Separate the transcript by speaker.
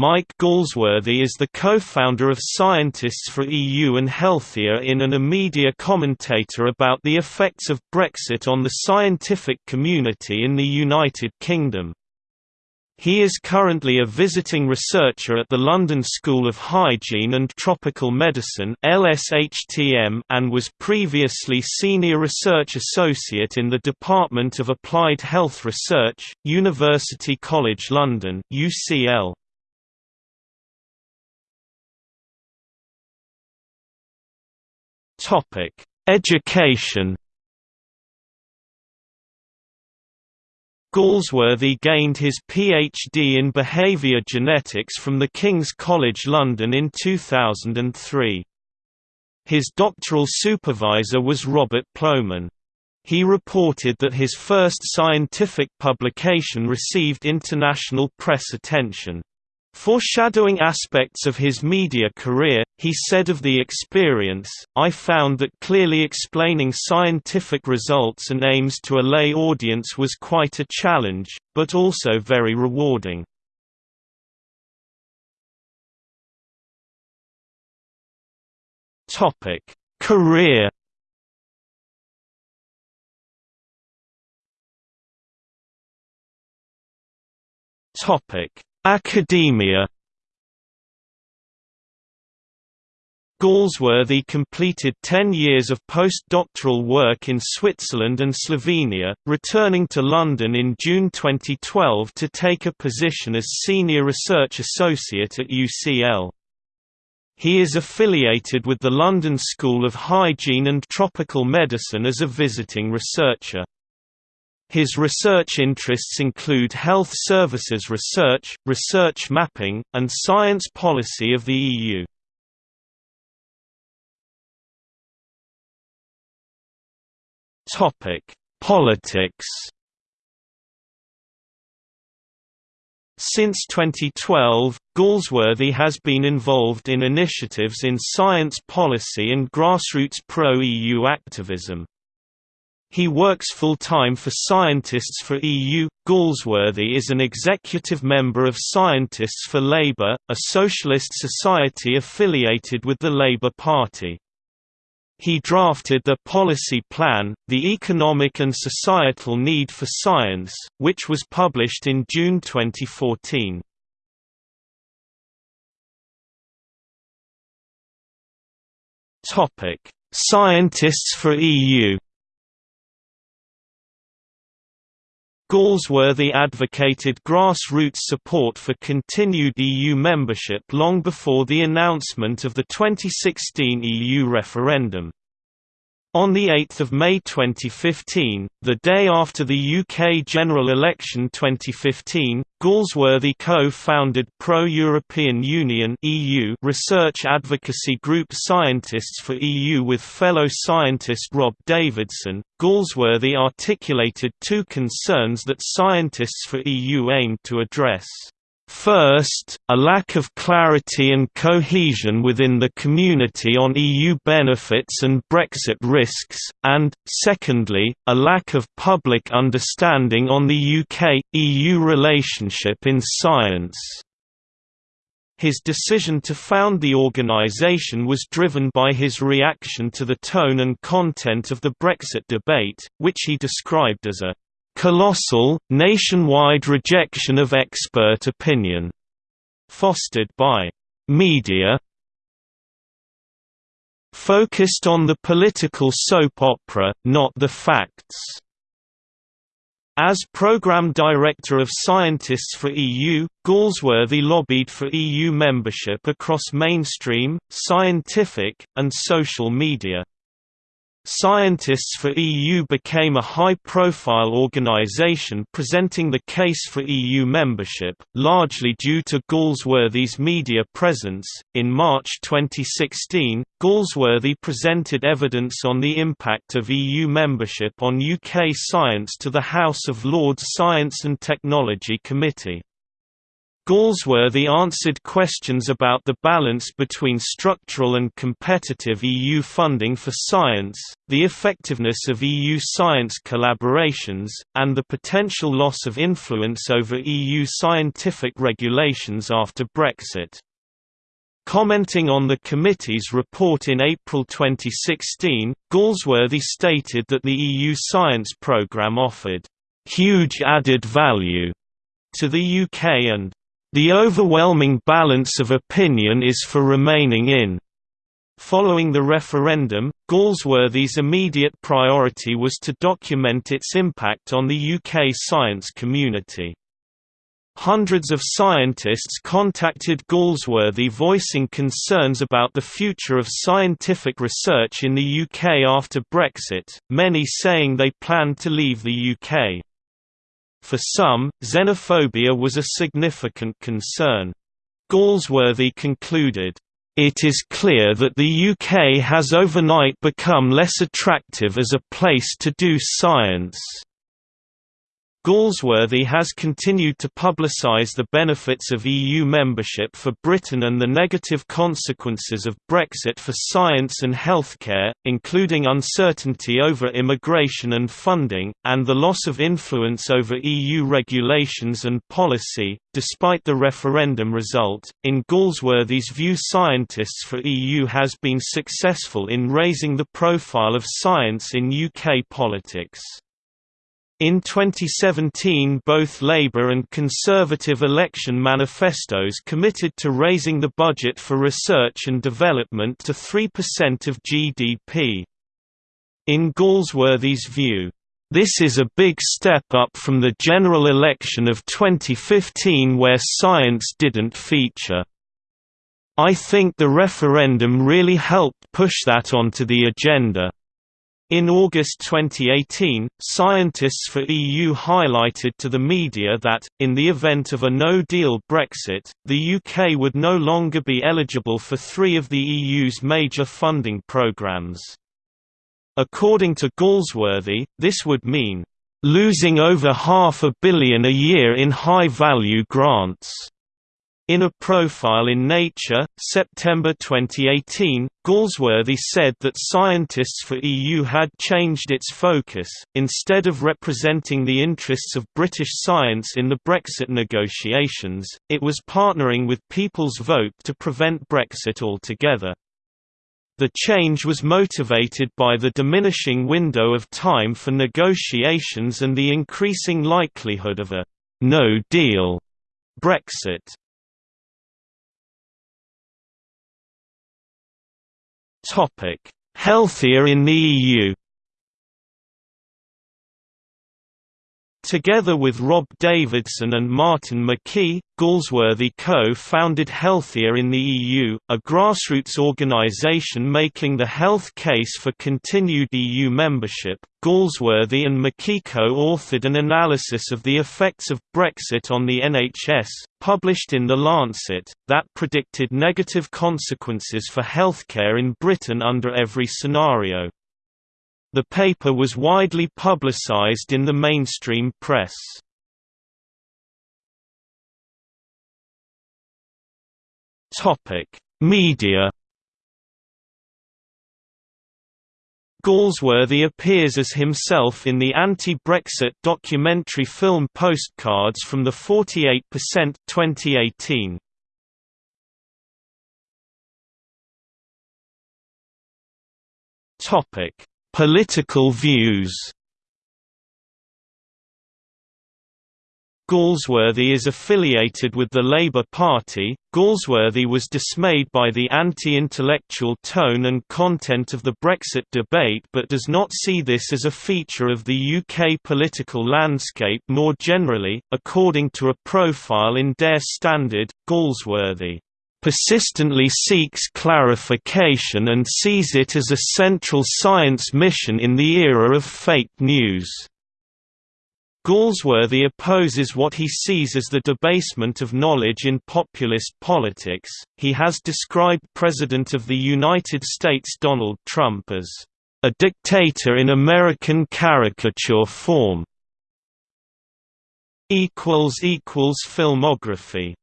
Speaker 1: Mike Galsworthy is the co-founder of Scientists for EU and Healthier in and a media commentator about the effects of Brexit on the scientific community in the United Kingdom. He is currently a visiting researcher at the London School of Hygiene and Tropical Medicine and was previously Senior Research Associate in the Department of Applied Health Research, University College London UCL. Education Galsworthy gained his PhD in behaviour genetics from the King's College London in 2003. His doctoral supervisor was Robert Plomin. He reported that his first scientific publication received international press attention. Foreshadowing aspects of his media career, he said of the experience, I found that clearly explaining scientific results and aims to a lay audience was quite a challenge, but also very rewarding. Career Topic Academia Galsworthy completed 10 years of postdoctoral work in Switzerland and Slovenia, returning to London in June 2012 to take a position as Senior Research Associate at UCL. He is affiliated with the London School of Hygiene and Tropical Medicine as a visiting researcher. His research interests include health services research, research mapping, and science policy of the EU. Politics. Since 2012, Galsworthy has been involved in initiatives in science policy and grassroots pro-EU activism. He works full-time for Scientists for EU. Galsworthy is an executive member of Scientists for Labour, a socialist society affiliated with the Labour Party. He drafted the policy plan, The Economic and Societal Need for Science, which was published in June 2014. Scientists for EU Galsworthy advocated grassroots support for continued EU membership long before the announcement of the 2016 EU referendum. On 8 May 2015, the day after the UK general election 2015, Galsworthy co-founded Pro-European Union research advocacy group Scientists for EU with fellow scientist Rob Davidson. Galsworthy articulated two concerns that Scientists for EU aimed to address. First, a lack of clarity and cohesion within the community on EU benefits and Brexit risks, and, secondly, a lack of public understanding on the UK-EU relationship in science. His decision to found the organisation was driven by his reaction to the tone and content of the Brexit debate, which he described as a colossal, nationwide rejection of expert opinion, fostered by media focused on the political soap opera, not the facts. As Programme Director of Scientists for EU, Galsworthy lobbied for EU membership across mainstream, scientific, and social media. Scientists for EU became a high-profile organization presenting the case for EU membership, largely due to Galsworthy's media presence. In March 2016, Galsworthy presented evidence on the impact of EU membership on UK science to the House of Lords Science and Technology Committee. Galsworthy answered questions about the balance between structural and competitive EU funding for science, the effectiveness of EU science collaborations, and the potential loss of influence over EU scientific regulations after Brexit. Commenting on the committee's report in April 2016, Galsworthy stated that the EU science programme offered huge added value to the UK and the overwhelming balance of opinion is for remaining in. Following the referendum, Galsworthy's immediate priority was to document its impact on the UK science community. Hundreds of scientists contacted Galsworthy voicing concerns about the future of scientific research in the UK after Brexit, many saying they planned to leave the UK. For some, xenophobia was a significant concern. Galsworthy concluded, "...it is clear that the UK has overnight become less attractive as a place to do science." Galsworthy has continued to publicise the benefits of EU membership for Britain and the negative consequences of Brexit for science and healthcare, including uncertainty over immigration and funding, and the loss of influence over EU regulations and policy. Despite the referendum result, in Galsworthy's view, scientists for EU has been successful in raising the profile of science in UK politics. In 2017 both Labour and Conservative election manifestos committed to raising the budget for research and development to 3% of GDP. In Galsworthy's view, this is a big step up from the general election of 2015 where science didn't feature. I think the referendum really helped push that onto the agenda. In August 2018, scientists for EU highlighted to the media that, in the event of a no-deal Brexit, the UK would no longer be eligible for three of the EU's major funding programmes. According to Galsworthy, this would mean, "...losing over half a billion a year in high-value grants." In a profile in Nature, September 2018, Galsworthy said that scientists for EU had changed its focus, instead of representing the interests of British science in the Brexit negotiations, it was partnering with People's Vote to prevent Brexit altogether. The change was motivated by the diminishing window of time for negotiations and the increasing likelihood of a «no deal» Brexit. Topic: Healthier in the EU. Together with Rob Davidson and Martin McKee, Galsworthy co-founded Healthier in the EU, a grassroots organisation making the health case for continued EU membership. Galsworthy and McKee co-authored an analysis of the effects of Brexit on the NHS, published in The Lancet, that predicted negative consequences for healthcare in Britain under every scenario. The paper was widely publicized in the mainstream press. Media Galsworthy appears as himself in the anti-Brexit documentary film Postcards from the 48% 2018. Topic: Political views Galsworthy is affiliated with the Labour Party. Galsworthy was dismayed by the anti-intellectual tone and content of the Brexit debate but does not see this as a feature of the UK political landscape more generally. According to a profile in Der Standard, Galsworthy persistently seeks clarification and sees it as a central science mission in the era of fake news. Galsworthy opposes what he sees as the debasement of knowledge in populist politics. He has described President of the United States Donald Trump as a dictator in American caricature form. filmography